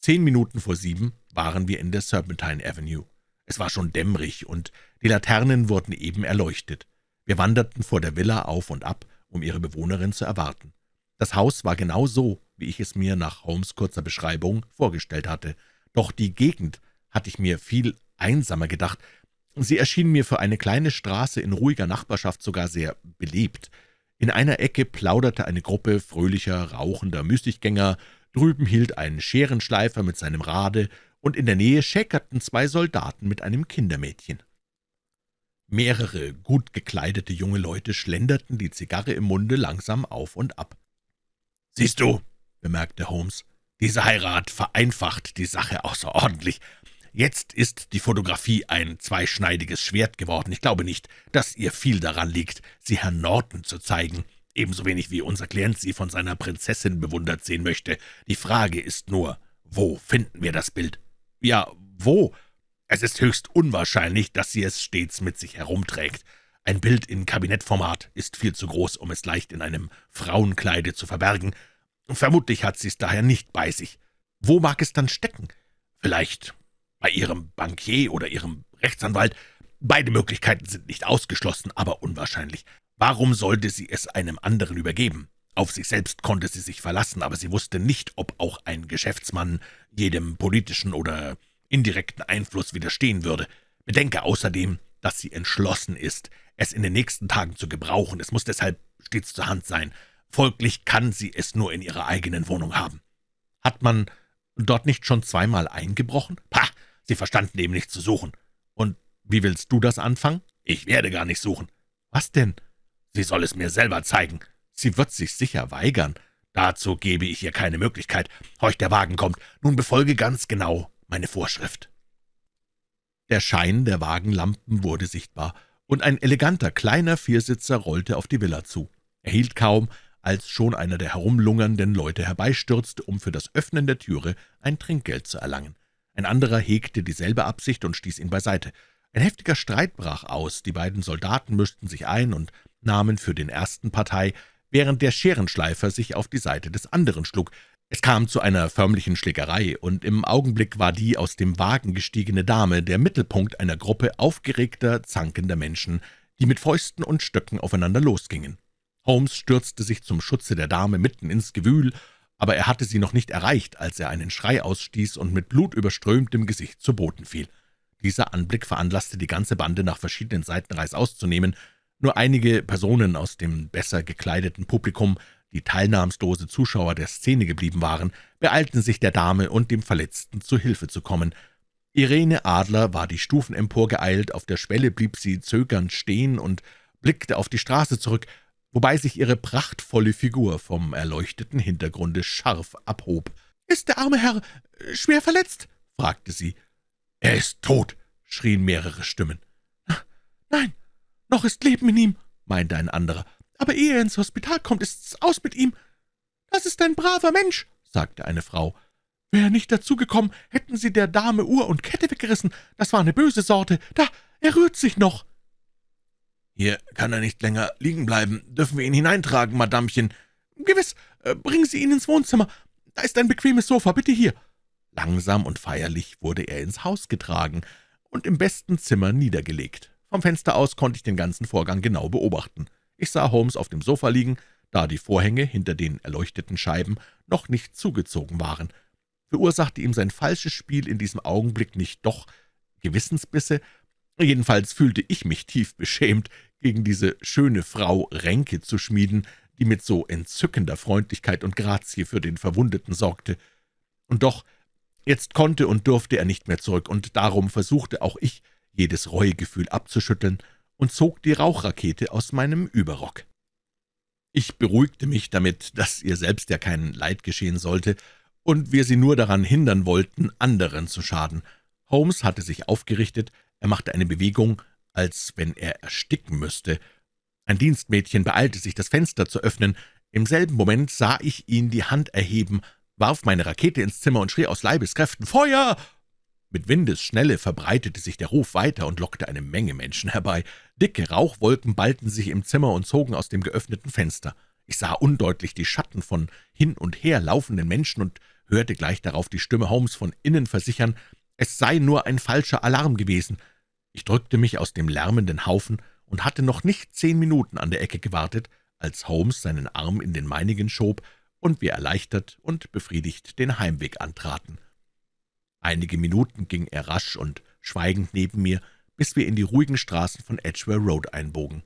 Zehn Minuten vor sieben waren wir in der Serpentine Avenue. Es war schon dämmerig, und die Laternen wurden eben erleuchtet. Wir wanderten vor der Villa auf und ab, um ihre Bewohnerin zu erwarten. Das Haus war genau so, wie ich es mir nach Holmes' kurzer Beschreibung vorgestellt hatte. Doch die Gegend hatte ich mir viel einsamer gedacht. Sie erschien mir für eine kleine Straße in ruhiger Nachbarschaft sogar sehr belebt. In einer Ecke plauderte eine Gruppe fröhlicher, rauchender Müßiggänger, drüben hielt ein Scherenschleifer mit seinem Rade, und in der Nähe schäkerten zwei Soldaten mit einem Kindermädchen. Mehrere gut gekleidete junge Leute schlenderten, die Zigarre im Munde, langsam auf und ab. »Siehst du«, bemerkte Holmes, »diese Heirat vereinfacht die Sache außerordentlich. Jetzt ist die Fotografie ein zweischneidiges Schwert geworden. Ich glaube nicht, dass ihr viel daran liegt, sie Herrn Norton zu zeigen, ebenso wenig wie unser Klient sie von seiner Prinzessin bewundert sehen möchte. Die Frage ist nur, wo finden wir das Bild? Ja, wo? Es ist höchst unwahrscheinlich, dass sie es stets mit sich herumträgt. Ein Bild in Kabinettformat ist viel zu groß, um es leicht in einem Frauenkleide zu verbergen. Vermutlich hat sie es daher nicht bei sich. Wo mag es dann stecken? Vielleicht bei Ihrem Bankier oder Ihrem Rechtsanwalt. Beide Möglichkeiten sind nicht ausgeschlossen, aber unwahrscheinlich. Warum sollte sie es einem anderen übergeben? Auf sich selbst konnte sie sich verlassen, aber sie wusste nicht, ob auch ein Geschäftsmann jedem politischen oder indirekten Einfluss widerstehen würde. Bedenke außerdem, dass sie entschlossen ist, es in den nächsten Tagen zu gebrauchen. Es muss deshalb stets zur Hand sein. Folglich kann sie es nur in ihrer eigenen Wohnung haben. Hat man dort nicht schon zweimal eingebrochen? Pah, Sie verstanden eben nicht zu suchen. Und wie willst du das anfangen? Ich werde gar nicht suchen. Was denn? Sie soll es mir selber zeigen. Sie wird sich sicher weigern. Dazu gebe ich ihr keine Möglichkeit. Horch, der Wagen kommt. Nun befolge ganz genau meine Vorschrift. Der Schein der Wagenlampen wurde sichtbar, und ein eleganter kleiner Viersitzer rollte auf die Villa zu. Er hielt kaum, als schon einer der herumlungernden Leute herbeistürzte, um für das Öffnen der Türe ein Trinkgeld zu erlangen. Ein anderer hegte dieselbe Absicht und stieß ihn beiseite. Ein heftiger Streit brach aus, die beiden Soldaten mischten sich ein und nahmen für den ersten Partei, während der Scherenschleifer sich auf die Seite des anderen schlug. Es kam zu einer förmlichen Schlägerei, und im Augenblick war die aus dem Wagen gestiegene Dame der Mittelpunkt einer Gruppe aufgeregter, zankender Menschen, die mit Fäusten und Stöcken aufeinander losgingen. Holmes stürzte sich zum Schutze der Dame mitten ins Gewühl aber er hatte sie noch nicht erreicht, als er einen Schrei ausstieß und mit blutüberströmtem Gesicht zu Boden fiel. Dieser Anblick veranlasste die ganze Bande, nach verschiedenen Seiten reißaus zu. Nur einige Personen aus dem besser gekleideten Publikum, die teilnahmslose Zuschauer der Szene geblieben waren, beeilten sich der Dame und dem Verletzten zu Hilfe zu kommen. Irene Adler war die Stufen emporgeeilt, auf der Schwelle blieb sie zögernd stehen und blickte auf die Straße zurück, wobei sich ihre prachtvolle Figur vom erleuchteten Hintergrunde scharf abhob. »Ist der arme Herr äh, schwer verletzt?« fragte sie. »Er ist tot«, schrien mehrere Stimmen. »Nein, noch ist Leben in ihm«, meinte ein anderer. »Aber ehe er ins Hospital kommt, ist's aus mit ihm.« »Das ist ein braver Mensch«, sagte eine Frau. Wäre nicht dazu gekommen, hätten Sie der Dame Uhr und Kette weggerissen. Das war eine böse Sorte. Da, er rührt sich noch.« »Hier kann er nicht länger liegen bleiben. Dürfen wir ihn hineintragen, Madamchen?« »Gewiss. Äh, bringen Sie ihn ins Wohnzimmer. Da ist ein bequemes Sofa. Bitte hier.« Langsam und feierlich wurde er ins Haus getragen und im besten Zimmer niedergelegt. Vom Fenster aus konnte ich den ganzen Vorgang genau beobachten. Ich sah Holmes auf dem Sofa liegen, da die Vorhänge hinter den erleuchteten Scheiben noch nicht zugezogen waren. Verursachte ihm sein falsches Spiel in diesem Augenblick nicht doch Gewissensbisse? Jedenfalls fühlte ich mich tief beschämt, gegen diese schöne Frau Ränke zu schmieden, die mit so entzückender Freundlichkeit und Grazie für den Verwundeten sorgte. Und doch, jetzt konnte und durfte er nicht mehr zurück, und darum versuchte auch ich, jedes Reuegefühl abzuschütteln und zog die Rauchrakete aus meinem Überrock. Ich beruhigte mich damit, dass ihr selbst ja kein Leid geschehen sollte und wir sie nur daran hindern wollten, anderen zu schaden. Holmes hatte sich aufgerichtet, er machte eine Bewegung, als wenn er ersticken müsste. Ein Dienstmädchen beeilte sich, das Fenster zu öffnen. Im selben Moment sah ich ihn die Hand erheben, warf meine Rakete ins Zimmer und schrie aus Leibeskräften »Feuer!« mit Windesschnelle verbreitete sich der Ruf weiter und lockte eine Menge Menschen herbei. Dicke Rauchwolken ballten sich im Zimmer und zogen aus dem geöffneten Fenster. Ich sah undeutlich die Schatten von hin und her laufenden Menschen und hörte gleich darauf die Stimme Holmes von innen versichern, es sei nur ein falscher Alarm gewesen. Ich drückte mich aus dem lärmenden Haufen und hatte noch nicht zehn Minuten an der Ecke gewartet, als Holmes seinen Arm in den meinigen schob und wir erleichtert und befriedigt den Heimweg antraten. Einige Minuten ging er rasch und schweigend neben mir, bis wir in die ruhigen Straßen von Edgware Road einbogen.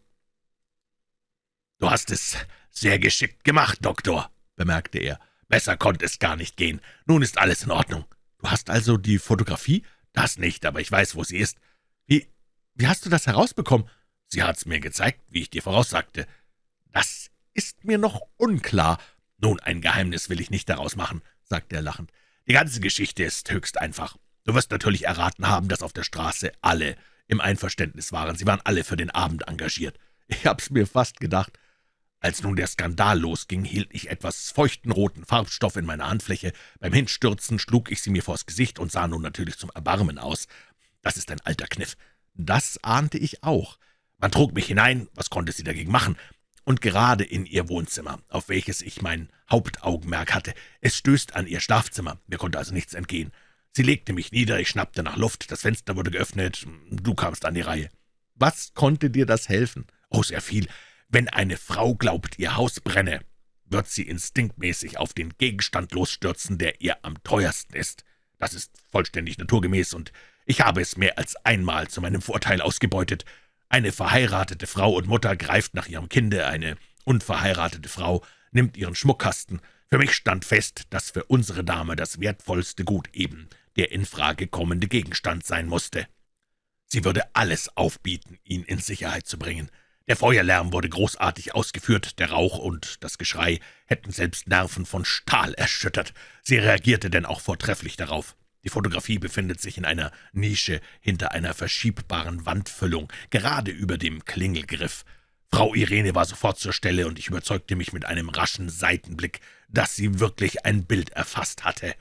»Du hast es sehr geschickt gemacht, Doktor«, bemerkte er. »Besser konnte es gar nicht gehen. Nun ist alles in Ordnung. Du hast also die Fotografie? Das nicht, aber ich weiß, wo sie ist. Wie, wie hast du das herausbekommen? Sie hat's mir gezeigt, wie ich dir voraussagte. Das ist mir noch unklar. Nun, ein Geheimnis will ich nicht daraus machen«, sagte er lachend. Die ganze Geschichte ist höchst einfach. Du wirst natürlich erraten haben, dass auf der Straße alle im Einverständnis waren. Sie waren alle für den Abend engagiert. Ich hab's mir fast gedacht. Als nun der Skandal losging, hielt ich etwas feuchten roten Farbstoff in meiner Handfläche. Beim Hinstürzen schlug ich sie mir vors Gesicht und sah nun natürlich zum Erbarmen aus. Das ist ein alter Kniff. Das ahnte ich auch. Man trug mich hinein, was konnte sie dagegen machen? und gerade in ihr Wohnzimmer, auf welches ich mein Hauptaugenmerk hatte. Es stößt an ihr Schlafzimmer, mir konnte also nichts entgehen. Sie legte mich nieder, ich schnappte nach Luft, das Fenster wurde geöffnet, du kamst an die Reihe. Was konnte dir das helfen? Oh, sehr viel. Wenn eine Frau glaubt, ihr Haus brenne, wird sie instinktmäßig auf den Gegenstand losstürzen, der ihr am teuersten ist. Das ist vollständig naturgemäß, und ich habe es mehr als einmal zu meinem Vorteil ausgebeutet. Eine verheiratete Frau und Mutter greift nach ihrem Kinde, eine unverheiratete Frau nimmt ihren Schmuckkasten. Für mich stand fest, dass für unsere Dame das wertvollste Gut eben der in Frage kommende Gegenstand sein musste. Sie würde alles aufbieten, ihn in Sicherheit zu bringen. Der Feuerlärm wurde großartig ausgeführt, der Rauch und das Geschrei hätten selbst Nerven von Stahl erschüttert. Sie reagierte denn auch vortrefflich darauf. Die Fotografie befindet sich in einer Nische hinter einer verschiebbaren Wandfüllung, gerade über dem Klingelgriff. Frau Irene war sofort zur Stelle, und ich überzeugte mich mit einem raschen Seitenblick, dass sie wirklich ein Bild erfasst hatte.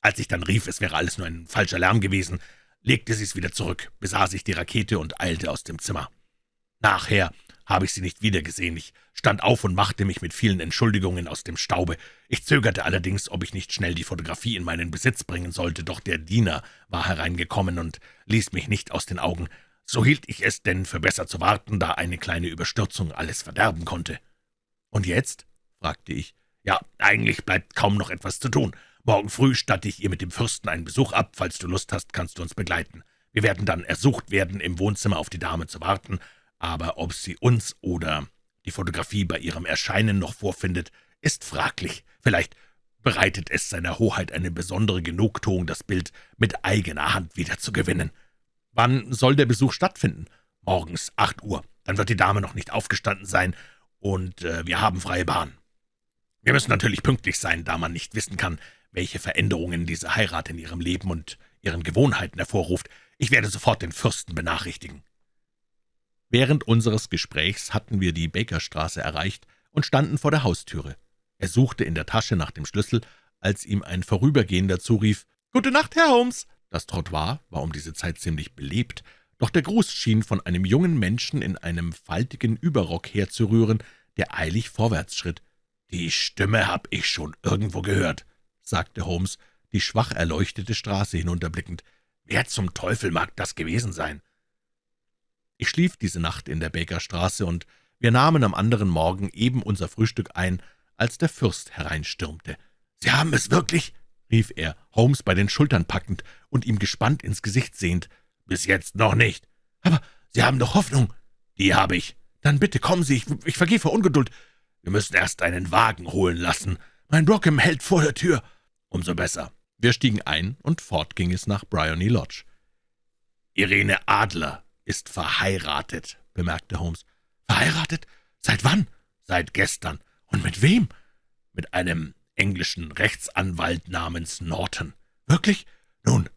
Als ich dann rief, es wäre alles nur ein falscher Lärm gewesen, legte sie es wieder zurück, besah sich die Rakete und eilte aus dem Zimmer. Nachher habe ich sie nicht wiedergesehen. Ich stand auf und machte mich mit vielen Entschuldigungen aus dem Staube. Ich zögerte allerdings, ob ich nicht schnell die Fotografie in meinen Besitz bringen sollte, doch der Diener war hereingekommen und ließ mich nicht aus den Augen. So hielt ich es denn für besser zu warten, da eine kleine Überstürzung alles verderben konnte. »Und jetzt?« fragte ich. »Ja, eigentlich bleibt kaum noch etwas zu tun. Morgen früh statte ich ihr mit dem Fürsten einen Besuch ab. Falls du Lust hast, kannst du uns begleiten. Wir werden dann ersucht werden, im Wohnzimmer auf die Dame zu warten, aber ob sie uns oder die Fotografie bei ihrem Erscheinen noch vorfindet, ist fraglich. Vielleicht bereitet es seiner Hoheit eine besondere Genugtuung, das Bild mit eigener Hand wiederzugewinnen. Wann soll der Besuch stattfinden? Morgens, acht Uhr. Dann wird die Dame noch nicht aufgestanden sein, und äh, wir haben freie Bahn. Wir müssen natürlich pünktlich sein, da man nicht wissen kann, welche Veränderungen diese Heirat in ihrem Leben und ihren Gewohnheiten hervorruft. Ich werde sofort den Fürsten benachrichtigen. Während unseres Gesprächs hatten wir die Bakerstraße erreicht und standen vor der Haustüre. Er suchte in der Tasche nach dem Schlüssel, als ihm ein Vorübergehender zurief, »Gute Nacht, Herr Holmes!« Das Trottoir war um diese Zeit ziemlich belebt, doch der Gruß schien von einem jungen Menschen in einem faltigen Überrock herzurühren, der eilig vorwärts schritt. »Die Stimme hab ich schon irgendwo gehört«, sagte Holmes, die schwach erleuchtete Straße hinunterblickend. »Wer zum Teufel mag das gewesen sein?« Ich schlief diese Nacht in der Bakerstraße, und wir nahmen am anderen Morgen eben unser Frühstück ein, als der Fürst hereinstürmte. »Sie haben es wirklich?« rief er, Holmes bei den Schultern packend und ihm gespannt ins Gesicht sehend. »Bis jetzt noch nicht.« »Aber Sie haben doch Hoffnung.« »Die habe ich. Dann bitte kommen Sie, ich, ich vergehe vor Ungeduld. Wir müssen erst einen Wagen holen lassen. Mein Brockham hält vor der Tür.« »Umso besser.« Wir stiegen ein, und fort ging es nach Bryony Lodge. »Irene Adler ist verheiratet«, bemerkte Holmes. »Verheiratet? Seit wann?« »Seit gestern. Und mit wem?« »Mit einem englischen Rechtsanwalt namens Norton.« »Wirklich? Nun,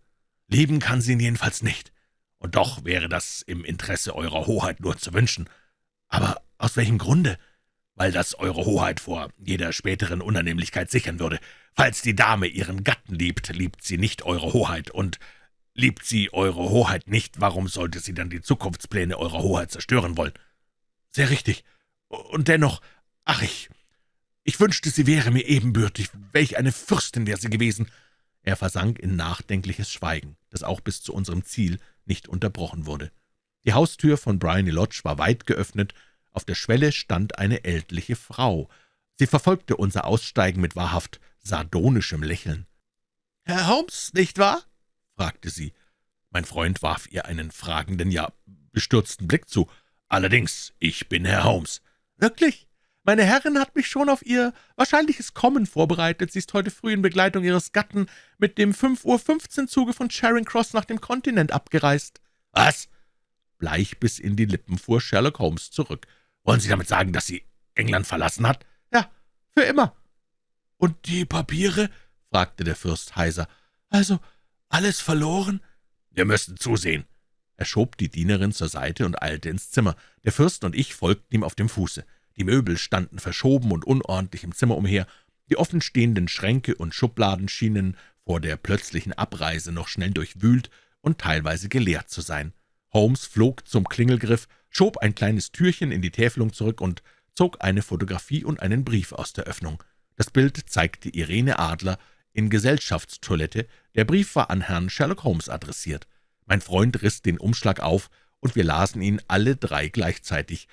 lieben kann sie ihn jedenfalls nicht. Und doch wäre das im Interesse Eurer Hoheit nur zu wünschen. Aber aus welchem Grunde?« weil das Eure Hoheit vor jeder späteren Unannehmlichkeit sichern würde. Falls die Dame ihren Gatten liebt, liebt sie nicht Eure Hoheit, und liebt sie Eure Hoheit nicht, warum sollte sie dann die Zukunftspläne Eurer Hoheit zerstören wollen? Sehr richtig. Und dennoch, ach ich, ich wünschte, sie wäre mir ebenbürtig, welch eine Fürstin wäre sie gewesen. Er versank in nachdenkliches Schweigen, das auch bis zu unserem Ziel nicht unterbrochen wurde. Die Haustür von Bryony Lodge war weit geöffnet, auf der Schwelle stand eine ältliche Frau. Sie verfolgte unser Aussteigen mit wahrhaft sardonischem Lächeln. »Herr Holmes, nicht wahr?« Fragte sie. Mein Freund warf ihr einen fragenden, ja bestürzten Blick zu. »Allerdings, ich bin Herr Holmes.« »Wirklich? Meine Herrin hat mich schon auf ihr wahrscheinliches Kommen vorbereitet. Sie ist heute früh in Begleitung ihres Gatten mit dem 5.15 Uhr Zuge von Charing Cross nach dem Kontinent abgereist.« »Was?« Bleich bis in die Lippen fuhr Sherlock Holmes zurück. Wollen Sie damit sagen, dass sie England verlassen hat?« »Ja, für immer.« »Und die Papiere?« fragte der Fürst heiser. »Also alles verloren?« »Wir müssen zusehen.« Er schob die Dienerin zur Seite und eilte ins Zimmer. Der Fürst und ich folgten ihm auf dem Fuße. Die Möbel standen verschoben und unordentlich im Zimmer umher. Die offenstehenden Schränke und Schubladen schienen vor der plötzlichen Abreise noch schnell durchwühlt und teilweise geleert zu sein. Holmes flog zum Klingelgriff, schob ein kleines Türchen in die Täfelung zurück und zog eine Fotografie und einen Brief aus der Öffnung. Das Bild zeigte Irene Adler in Gesellschaftstoilette, der Brief war an Herrn Sherlock Holmes adressiert. Mein Freund riss den Umschlag auf, und wir lasen ihn alle drei gleichzeitig.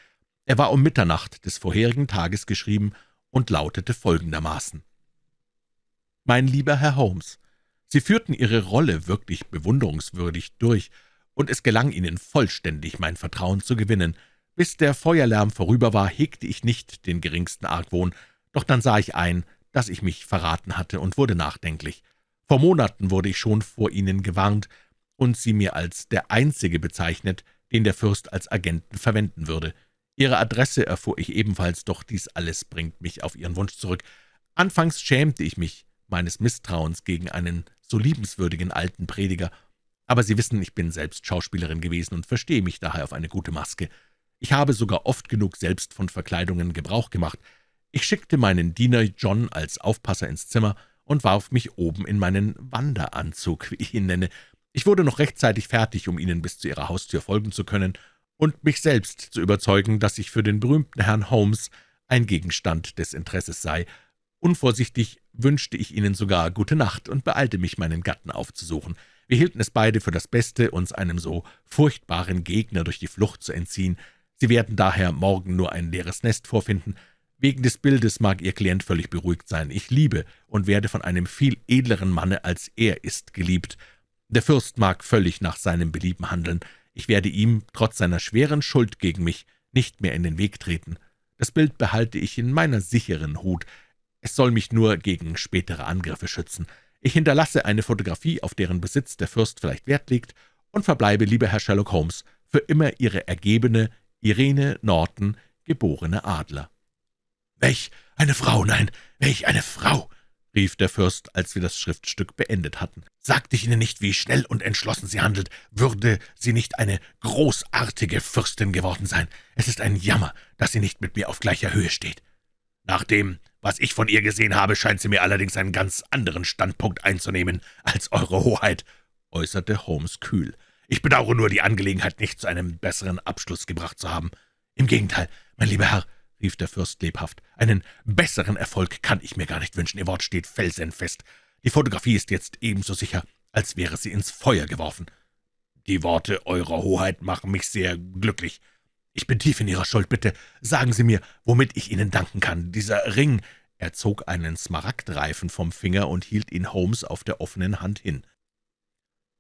Er war um Mitternacht des vorherigen Tages geschrieben und lautete folgendermaßen. »Mein lieber Herr Holmes, Sie führten Ihre Rolle wirklich bewunderungswürdig durch, und es gelang Ihnen vollständig, mein Vertrauen zu gewinnen. Bis der Feuerlärm vorüber war, hegte ich nicht den geringsten Argwohn, doch dann sah ich ein, dass ich mich verraten hatte und wurde nachdenklich. Vor Monaten wurde ich schon vor Ihnen gewarnt und Sie mir als der Einzige bezeichnet, den der Fürst als Agenten verwenden würde. Ihre Adresse erfuhr ich ebenfalls, doch dies alles bringt mich auf Ihren Wunsch zurück. Anfangs schämte ich mich meines Misstrauens gegen einen so liebenswürdigen alten Prediger, aber Sie wissen, ich bin selbst Schauspielerin gewesen und verstehe mich daher auf eine gute Maske. Ich habe sogar oft genug selbst von Verkleidungen Gebrauch gemacht. Ich schickte meinen Diener John als Aufpasser ins Zimmer und warf mich oben in meinen Wanderanzug, wie ich ihn nenne. Ich wurde noch rechtzeitig fertig, um Ihnen bis zu Ihrer Haustür folgen zu können und mich selbst zu überzeugen, dass ich für den berühmten Herrn Holmes ein Gegenstand des Interesses sei. Unvorsichtig wünschte ich Ihnen sogar gute Nacht und beeilte mich, meinen Gatten aufzusuchen. Wir hielten es beide für das Beste, uns einem so furchtbaren Gegner durch die Flucht zu entziehen. Sie werden daher morgen nur ein leeres Nest vorfinden. Wegen des Bildes mag Ihr Klient völlig beruhigt sein. Ich liebe und werde von einem viel edleren Manne als er ist geliebt. Der Fürst mag völlig nach seinem Belieben handeln. Ich werde ihm, trotz seiner schweren Schuld gegen mich, nicht mehr in den Weg treten. Das Bild behalte ich in meiner sicheren Hut. Es soll mich nur gegen spätere Angriffe schützen. Ich hinterlasse eine Fotografie, auf deren Besitz der Fürst vielleicht Wert legt, und verbleibe, lieber Herr Sherlock Holmes, für immer Ihre ergebene Irene Norton, geborene Adler.« »Welch eine Frau, nein, welch eine Frau!« rief der Fürst, als wir das Schriftstück beendet hatten. »Sagte ich Ihnen nicht, wie schnell und entschlossen sie handelt? Würde sie nicht eine großartige Fürstin geworden sein? Es ist ein Jammer, dass sie nicht mit mir auf gleicher Höhe steht. Nach dem, Was ich von ihr gesehen habe, scheint sie mir allerdings einen ganz anderen Standpunkt einzunehmen als Eure Hoheit«, äußerte Holmes kühl. »Ich bedauere nur, die Angelegenheit nicht zu einem besseren Abschluss gebracht zu haben.« »Im Gegenteil, mein lieber Herr«, rief der Fürst lebhaft, »einen besseren Erfolg kann ich mir gar nicht wünschen. Ihr Wort steht felsenfest. Die Fotografie ist jetzt ebenso sicher, als wäre sie ins Feuer geworfen. Die Worte Eurer Hoheit machen mich sehr glücklich. Ich bin tief in Ihrer Schuld, bitte sagen Sie mir, womit ich Ihnen danken kann. Dieser Ring...« Er zog einen Smaragdreifen vom Finger und hielt ihn Holmes auf der offenen Hand hin.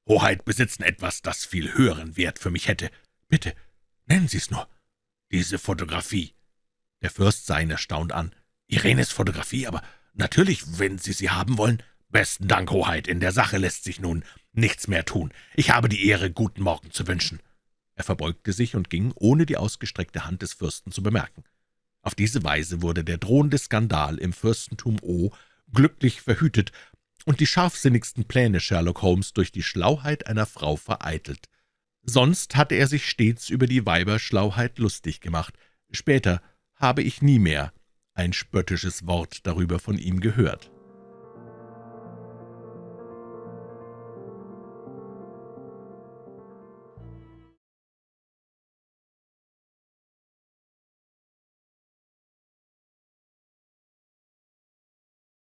»Hoheit besitzen etwas, das viel höheren Wert für mich hätte. Bitte, nennen Sie es nur. Diese Fotografie.« Der Fürst sah ihn erstaunt an. »Irenes Fotografie, aber natürlich, wenn Sie sie haben wollen.« »Besten Dank, Hoheit, in der Sache lässt sich nun nichts mehr tun. Ich habe die Ehre, guten Morgen zu wünschen.« Er verbeugte sich und ging, ohne die ausgestreckte Hand des Fürsten zu bemerken. Auf diese Weise wurde der drohende Skandal im Fürstentum O glücklich verhütet und die scharfsinnigsten Pläne Sherlock Holmes durch die Schlauheit einer Frau vereitelt. Sonst hatte er sich stets über die Weiberschlauheit lustig gemacht. Später habe ich nie mehr ein spöttisches Wort darüber von ihm gehört.